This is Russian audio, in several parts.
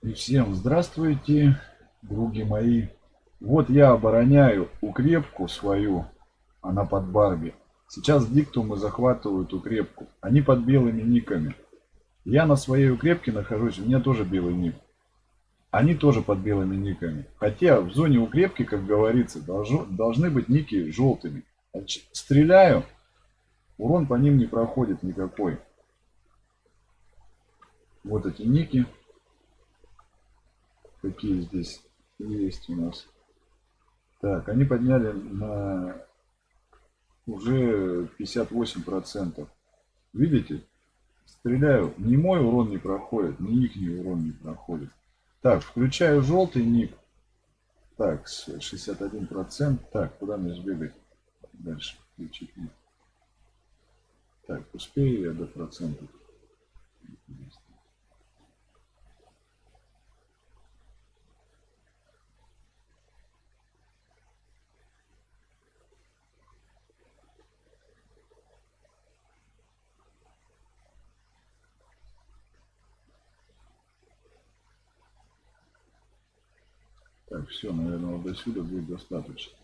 И всем здравствуйте, други мои. Вот я обороняю укрепку свою, она под Барби. Сейчас диктумы захватывают укрепку. Они под белыми никами. Я на своей укрепке нахожусь, у меня тоже белый ник. Они тоже под белыми никами. Хотя в зоне укрепки, как говорится, должно, должны быть ники желтыми. Стреляю, урон по ним не проходит никакой. Вот эти ники какие здесь есть у нас. Так, они подняли на уже 58 процентов. Видите? Стреляю, ни мой урон не проходит, ни их ни урон не проходит. Так, включаю желтый ник. Так, 61 процент. Так, куда мне сбегать? Дальше включить ник. Так, успею я до процентов. Так, все, наверное, вот до сюда будет достаточно.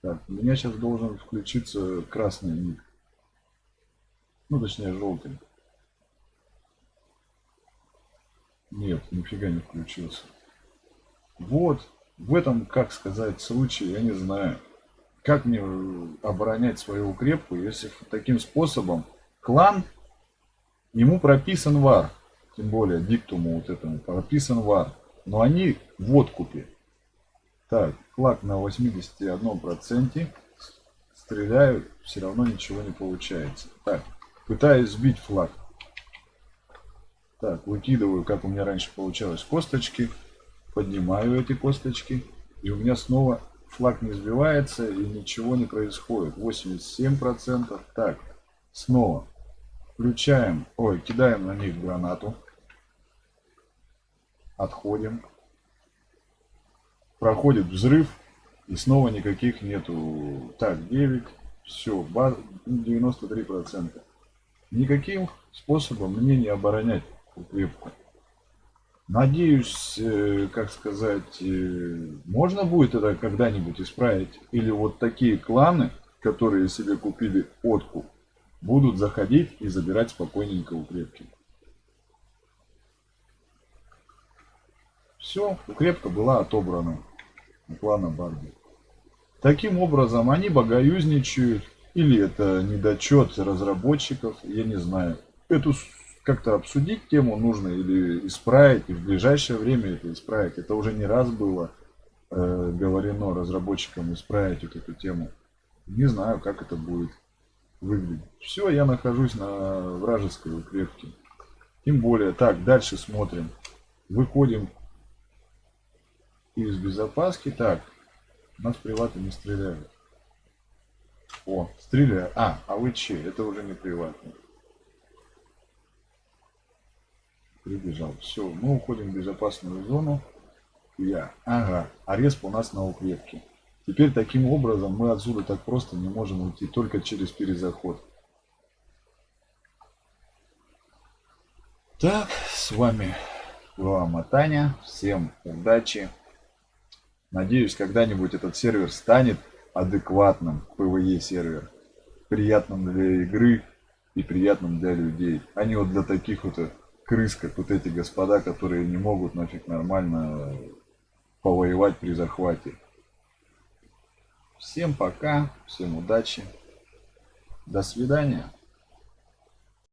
Так, у меня сейчас должен включиться красный ник. Ну, точнее, желтый. Нет, нифига не включился. Вот, в этом, как сказать, случае, я не знаю. Как мне оборонять свою укрепку, если таким способом клан, ему прописан вар. Тем более диктуму вот этому прописан вар. Но они в откупе. Так, флаг на 81%. Стреляю, все равно ничего не получается. Так, пытаюсь сбить флаг. Так, выкидываю, как у меня раньше получалось, косточки. Поднимаю эти косточки. И у меня снова флаг не сбивается и ничего не происходит. 87%. Так, снова включаем, ой, кидаем на них гранату. Отходим. Проходит взрыв. И снова никаких нету. Так, 9. Все, 93%. Никаким способом мне не оборонять укрепку. Надеюсь, э, как сказать, э, можно будет это когда-нибудь исправить. Или вот такие кланы, которые себе купили откуп, будут заходить и забирать спокойненько укрепки. Все, укрепка была отобрана у клана Барби. Таким образом, они богоюзничают, или это недочет разработчиков, я не знаю. Эту как-то обсудить тему нужно или исправить, и в ближайшее время это исправить. Это уже не раз было э, говорено разработчикам исправить вот эту тему. Не знаю, как это будет выглядеть. Все, я нахожусь на вражеской укрепке. Тем более, так, дальше смотрим. Выходим из безопаски. Так, нас приваты не стреляют. О, стреляют. А, а вы че? Это уже не приватный. Прибежал. Все, мы уходим в безопасную зону. Я. Ага, а респ у нас на укрепке. Теперь таким образом мы отсюда так просто не можем уйти, только через перезаход. Так, с вами была Матаня. Всем удачи. Надеюсь, когда-нибудь этот сервер станет адекватным PvE сервер. Приятным для игры и приятным для людей. А не вот для таких вот крыс, как вот эти господа, которые не могут нафиг нормально повоевать при захвате. Всем пока, всем удачи. До свидания.